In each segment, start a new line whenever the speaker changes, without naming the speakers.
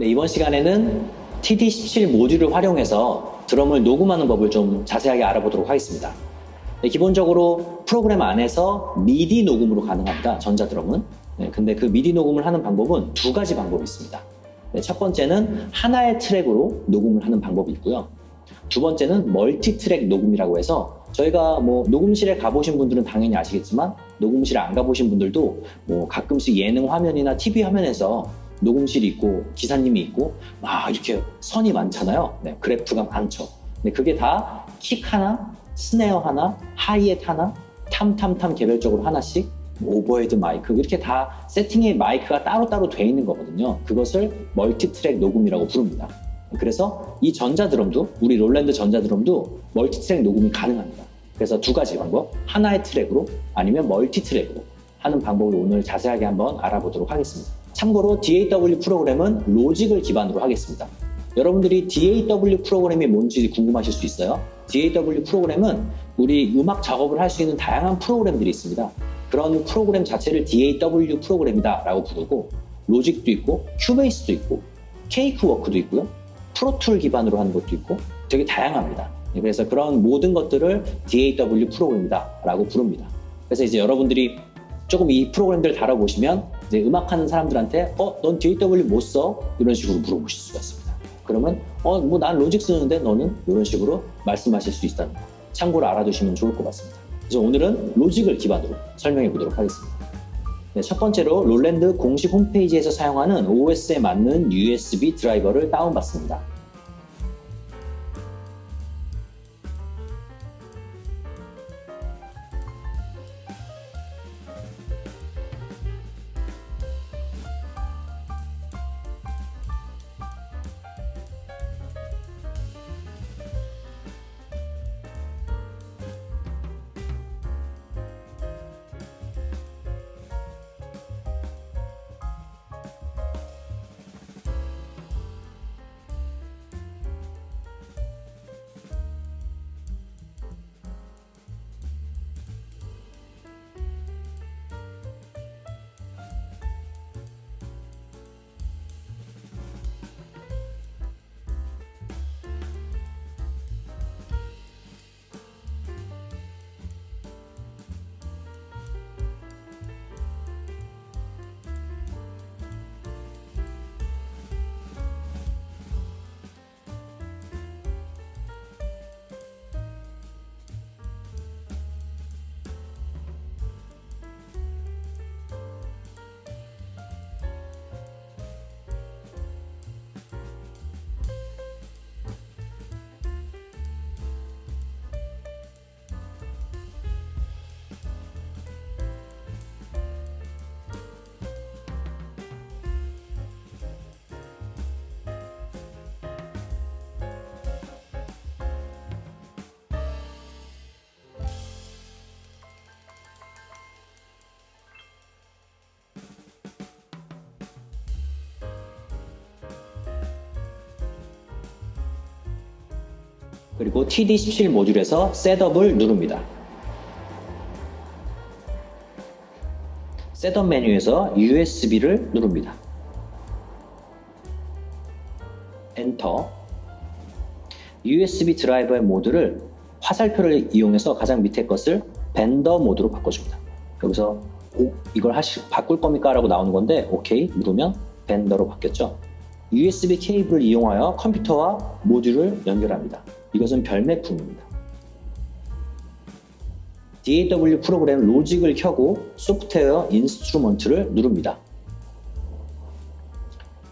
네, 이번 시간에는 TD17 모듈을 활용해서 드럼을 녹음하는 법을 좀 자세하게 알아보도록 하겠습니다. 네, 기본적으로 프로그램 안에서 미디 녹음으로 가능합니다. 전자드럼은. 네, 근데 그 미디 녹음을 하는 방법은 두 가지 방법이 있습니다. 네, 첫 번째는 하나의 트랙으로 녹음을 하는 방법이 있고요. 두 번째는 멀티 트랙 녹음이라고 해서 저희가 뭐 녹음실에 가보신 분들은 당연히 아시겠지만 녹음실에 안 가보신 분들도 뭐 가끔씩 예능 화면이나 TV 화면에서 녹음실이 있고 기사님이 있고 막 이렇게 선이 많잖아요. 네, 그래프가 많죠. 근데 그게 다 킥 하나, snare 하나, 하이햇 하나, tom tom tom 개별적으로 하나씩 overhead 마이크 이렇게 다 세팅의 마이크가 따로따로 돼 있는 거거든요. 그것을 멀티트랙 녹음이라고 부릅니다. 그래서 이 전자드럼도 우리 Roland 전자드럼도 멀티트랙 녹음이 가능합니다. 그래서 두 가지 방법 하나의 트랙으로 아니면 멀티트랙으로 하는 방법을 오늘 자세하게 한번 알아보도록 하겠습니다. 참고로 DAW 프로그램은 로직을 기반으로 하겠습니다. 여러분들이 DAW 프로그램이 뭔지 궁금하실 수 있어요. DAW 프로그램은 우리 음악 작업을 할 수 있는 다양한 프로그램들이 있습니다. 그런 프로그램 자체를 DAW 프로그램이다 라고 부르고 로직도 있고 큐베이스도 있고 케이크워크도 있고요. 프로툴 기반으로 하는 것도 있고 되게 다양합니다. 그래서 그런 모든 것들을 DAW 프로그램이다 라고 부릅니다. 그래서 이제 여러분들이 조금 이 프로그램들을 다뤄보시면 이제 음악하는 사람들한테 어? 넌 DAW 못 써? 이런 식으로 물어보실 수가 있습니다. 그러면 어? 뭐 난 로직 쓰는데 너는? 이런 식으로 말씀하실 수 있다는 거 참고로 알아두시면 좋을 것 같습니다. 그래서 오늘은 로직을 기반으로 설명해 보도록 하겠습니다. 네, 첫 번째로 롤랜드 공식 홈페이지에서 사용하는 OS에 맞는 USB 드라이버를 다운받습니다. 그리고 TD17 모듈에서 setup을 누릅니다. setup 메뉴에서 USB를 누릅니다. enter USB 드라이버의 모드를 화살표를 이용해서 가장 밑에 것을 vendor 모드로 바꿔줍니다. 여기서 오, 이걸 하시, 바꿀 겁니까? 라고 나오는 건데 오케이 누르면 vendor로 바뀌었죠. USB 케이블을 이용하여 컴퓨터와 모듈을 연결합니다. 이것은 별매품입니다. DAW 프로그램 로직을 켜고 software instrument를 누릅니다.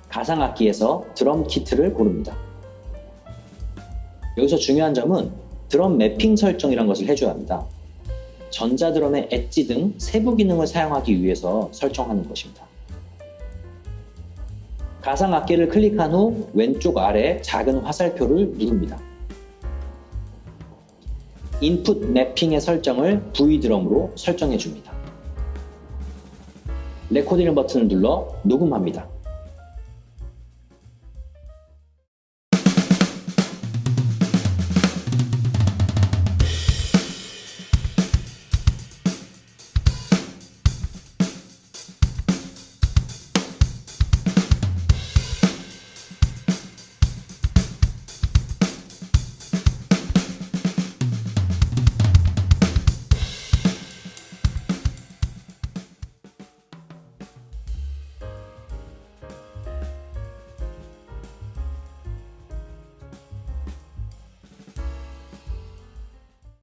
가상악기에서 드럼 키트를 고릅니다. 여기서 중요한 점은 드럼 매핑 설정이란 것을 해줘야 합니다. 전자드럼의 엣지 등 세부 기능을 사용하기 위해서 설정하는 것입니다. 가상악기를 클릭한 후 왼쪽 아래 작은 화살표를 누릅니다. 인풋 매핑의 설정을 V드럼으로 설정해 줍니다. 레코딩 버튼을 눌러 녹음합니다.